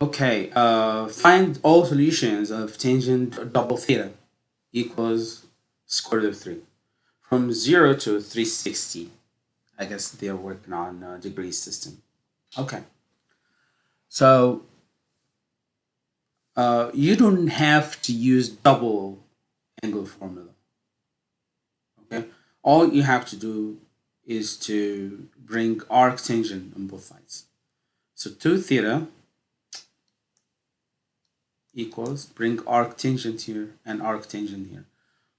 Okay, uh, find all solutions of tangent double theta equals square root of 3. From 0 to 360. I guess they're working on a degree system. Okay. So, uh, you don't have to use double angle formula. Okay. All you have to do is to bring arc tangent on both sides. So 2 theta equals, bring arctangent here and arctangent here.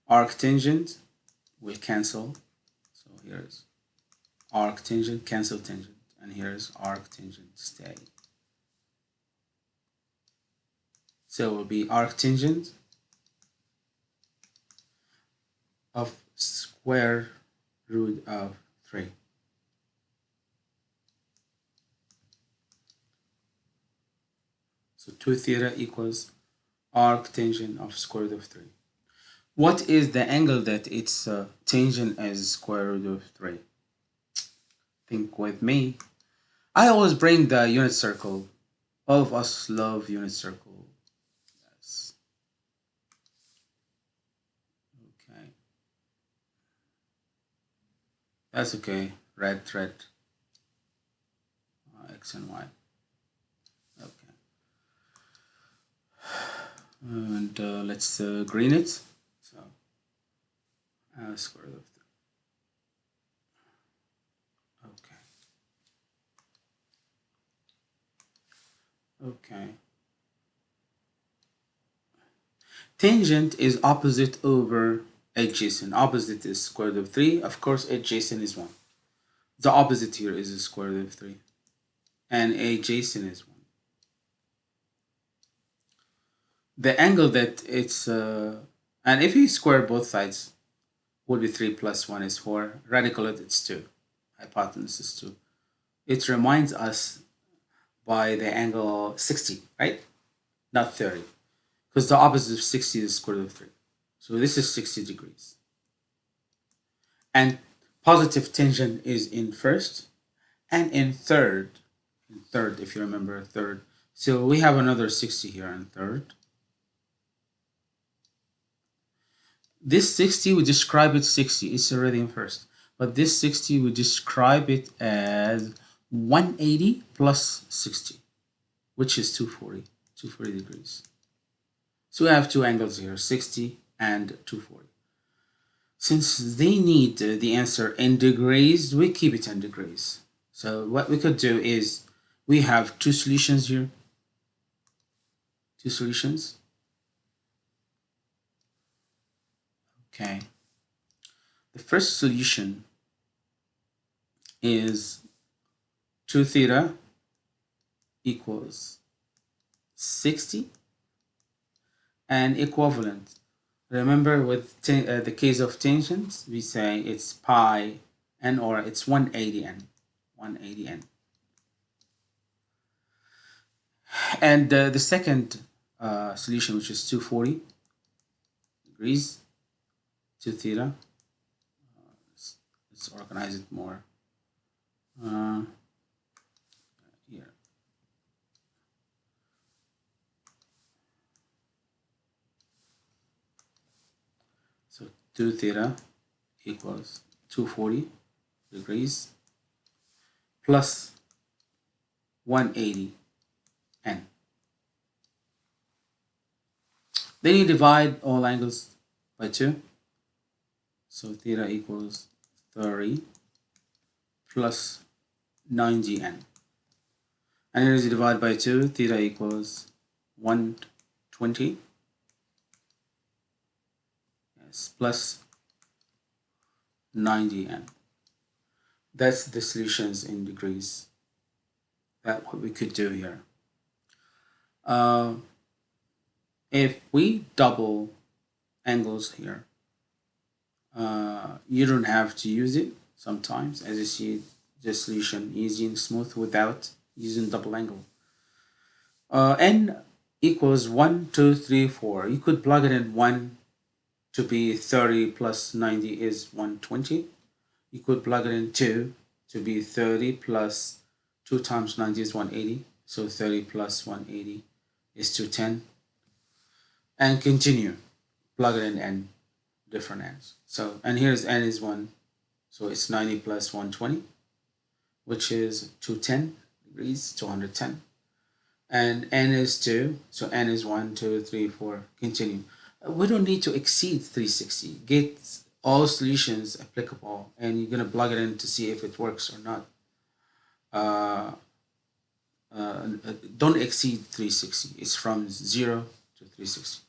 Arctangent will cancel. So here's arctangent, cancel tangent. And here's arctangent, stay. So it will be arctangent of square root of 3. So 2 theta equals arctangent of square root of 3. What is the angle that its uh, tangent is square root of 3? Think with me. I always bring the unit circle. All of us love unit circle. Yes. Okay. That's okay. Red thread. Uh, X and Y. and uh, let's uh, green it. So uh, square root of okay. Okay. Tangent is opposite over adjacent. Opposite is square root of 3 of course adjacent is 1 the opposite here is square root of 3 and adjacent is 1 the angle that it's, uh, and if you square both sides, would be 3 plus 1 is 4. Radical it, it's 2. Hypotenuse is 2. It reminds us by the angle 60, right? Not 30. Because the opposite of 60 is square root of 3. So this is 60 degrees. And positive tangent is in first and in third. In third, if you remember, third. So we have another 60 here in third. This 60 we describe it 60, it's already in first. But this 60 we describe it as 180 plus 60, which is 240, 240 degrees. So we have two angles here, 60 and 240. Since they need the answer in degrees, we keep it in degrees. So what we could do is we have two solutions here, two solutions. Okay. The first solution is 2 theta equals 60 and equivalent. Remember with uh, the case of tangents, we say it's pi n or it's 180 n, 180 n. And uh, the second uh, solution, which is 240 degrees, to theta. Uh, let's, let's, organize it more. Uh, here. So 2 theta equals 240 degrees plus 180 n. Then you divide all angles by 2 so theta equals 30 plus 9gn. And here is divided by 2, theta equals 120 yes, plus 90n. That's the solutions in degrees. That's what we could do here. Uh, if we double angles here, uh, you don't have to use it sometimes. As you see the solution easy and smooth without using double angle. Uh, n equals 1 2 3 4 you could plug it in 1 to be 30 plus 90 is 120 you could plug it in 2 to be 30 plus 2 times 90 is 180 So 30 plus 180 is 210. And continue. Plug it in n, different n's. So, and here's n is 1. So it's 90 plus 120, which is 210 degrees, 210. And n is 2. So n is 1, 2, 3, 4. Continue. We don't need to exceed 360. Get all solutions applicable and you're going to plug it in to see if it works or not. Uh, uh, don't exceed 360. It's from 0 to 360.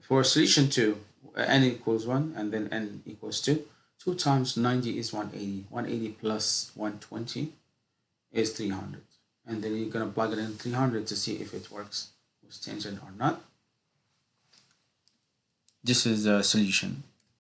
For solution 2, n equals 1 and then n equals 2. 2 times 90 is 180. 180 plus 120 is 300. And then you're going to plug it in 300 to see if it works with tangent or not. This is the solution.